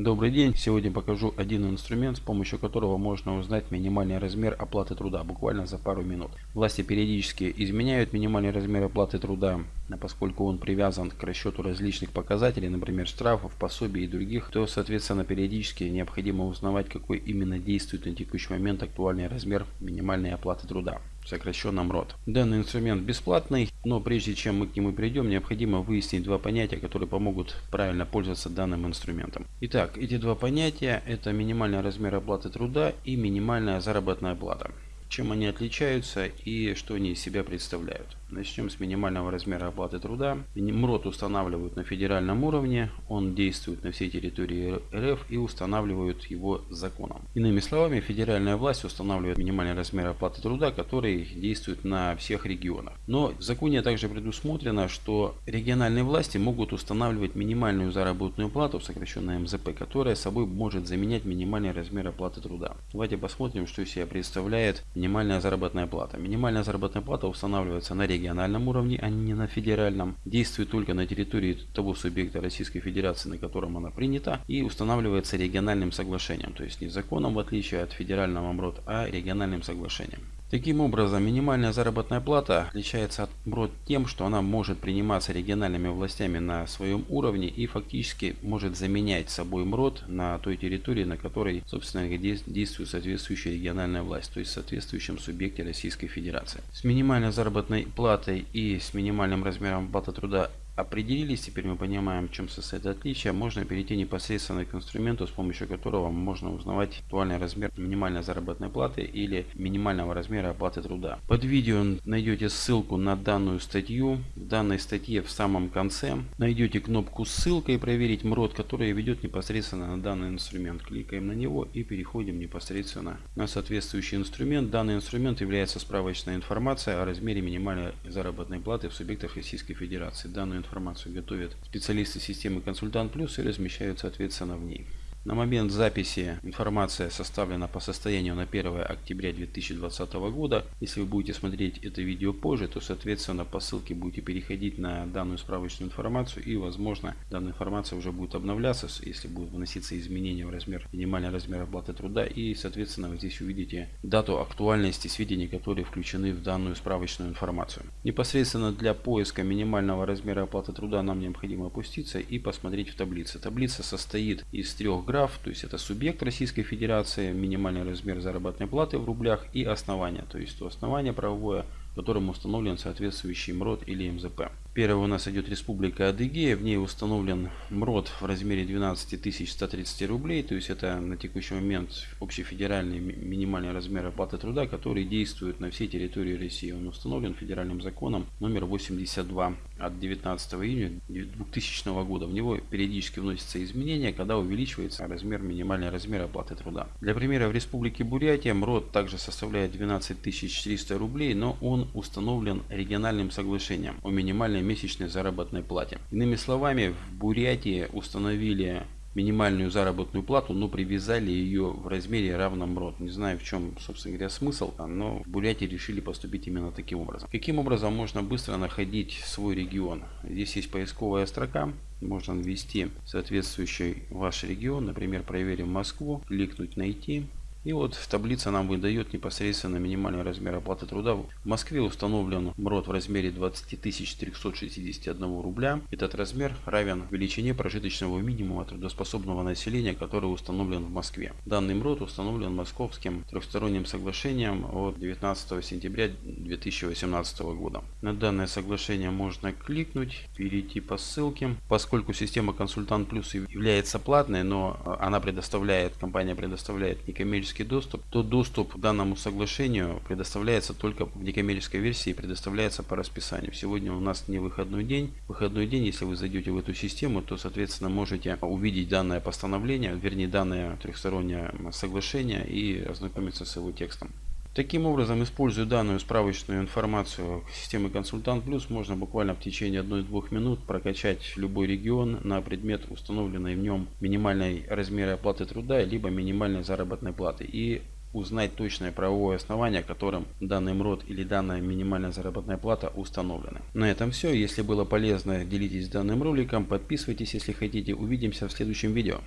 Добрый день! Сегодня покажу один инструмент, с помощью которого можно узнать минимальный размер оплаты труда буквально за пару минут. Власти периодически изменяют минимальный размер оплаты труда, поскольку он привязан к расчету различных показателей, например штрафов, пособий и других, то соответственно периодически необходимо узнавать какой именно действует на текущий момент актуальный размер минимальной оплаты труда сокращенном РОД. Данный инструмент бесплатный, но прежде чем мы к нему перейдем, необходимо выяснить два понятия, которые помогут правильно пользоваться данным инструментом. Итак, эти два понятия это минимальный размер оплаты труда и минимальная заработная плата. Чем они отличаются и что они из себя представляют. Начнем с минимального размера оплаты труда. МРОД устанавливают на федеральном уровне, он действует на всей территории РФ и устанавливают его законом. Иными словами, федеральная власть устанавливает минимальный размер оплаты труда, который действует на всех регионах. Но в законе также предусмотрено, что региональные власти могут устанавливать минимальную заработную плату, сокращенную МЗП, которая собой может заменять минимальный размер оплаты труда. Давайте посмотрим, что из себя представляет минимальная заработная плата. Минимальная заработная плата устанавливается на региональном региональном уровне, а не на федеральном, действует только на территории того субъекта Российской Федерации, на котором она принята, и устанавливается региональным соглашением, то есть не законом, в отличие от федерального МРОД, а региональным соглашением. Таким образом, минимальная заработная плата отличается от МРОД тем, что она может приниматься региональными властями на своем уровне и фактически может заменять собой МРОД на той территории, на которой, собственно, действует соответствующая региональная власть, то есть в соответствующем субъекте Российской Федерации. С минимальной заработной платой и с минимальным размером оплаты труда определились, теперь мы понимаем, в чем состоит отличие, можно перейти непосредственно к инструменту, с помощью которого можно узнавать актуальный размер минимальной заработной платы или минимального размера оплаты труда. Под видео найдете ссылку на данную статью. В данной статье в самом конце найдете кнопку ссылка и проверить МРОД, который ведет непосредственно на данный инструмент. Кликаем на него и переходим непосредственно на соответствующий инструмент. Данный инструмент является справочной информацией о размере минимальной заработной платы в субъектах Российской Федерации. Данную информацию готовят специалисты системы Консультант Плюс и размещают соответственно в ней. На момент записи информация составлена по состоянию на 1 октября 2020 года. Если вы будете смотреть это видео позже, то соответственно по ссылке будете переходить на данную справочную информацию и возможно данная информация уже будет обновляться, если будут вноситься изменения в размер, минимальный размер оплаты труда и соответственно вы здесь увидите дату актуальности сведений, которые включены в данную справочную информацию. Непосредственно для поиска минимального размера оплаты труда нам необходимо опуститься и посмотреть в таблице. Таблица состоит из трех граф, то есть это субъект Российской Федерации, минимальный размер заработной платы в рублях и основание, то есть то основание правовое, которым установлен соответствующий МРОД или МЗП. Первый у нас идет Республика Адыгея. В ней установлен МРОД в размере 12 130 рублей. То есть это на текущий момент общефедеральный минимальный размер оплаты труда, который действует на всей территории России. Он установлен федеральным законом номер 82 от 19 июня 2000 года. В него периодически вносятся изменения, когда увеличивается размер минимальный размер оплаты труда. Для примера в Республике Бурятия МРОД также составляет 12 400 рублей, но он установлен региональным соглашением о минимальной месячной заработной плате. Иными словами, в Бурятии установили минимальную заработную плату, но привязали ее в размере равном РОД. Не знаю в чем, собственно говоря, смысл, но в Бурятии решили поступить именно таким образом. Каким образом можно быстро находить свой регион? Здесь есть поисковая строка, можно ввести соответствующий ваш регион, например, проверим Москву, кликнуть найти. И вот в таблице нам выдает непосредственно минимальный размер оплаты труда. В Москве установлен МРОД в размере 20 361 рубля. Этот размер равен величине прожиточного минимума трудоспособного населения, который установлен в Москве. Данный МРОД установлен Московским трехсторонним соглашением от 19 сентября 2018 года. На данное соглашение можно кликнуть, перейти по ссылке. Поскольку система Консультант Плюс является платной, но она предоставляет, компания предоставляет некоммерческие некоммерческий доступ, то доступ к данному соглашению предоставляется только в некоммерческой версии и предоставляется по расписанию. Сегодня у нас не выходной день. Выходной день, если вы зайдете в эту систему, то соответственно можете увидеть данное постановление, вернее данное трехстороннее соглашение и ознакомиться с его текстом. Таким образом, используя данную справочную информацию системы Консультант Плюс, можно буквально в течение 1-2 минут прокачать любой регион на предмет установленной в нем минимальной размера оплаты труда, либо минимальной заработной платы. И узнать точное правовое основание, которым данный МРОД или данная минимальная заработная плата установлены. На этом все. Если было полезно, делитесь данным роликом, подписывайтесь, если хотите. Увидимся в следующем видео.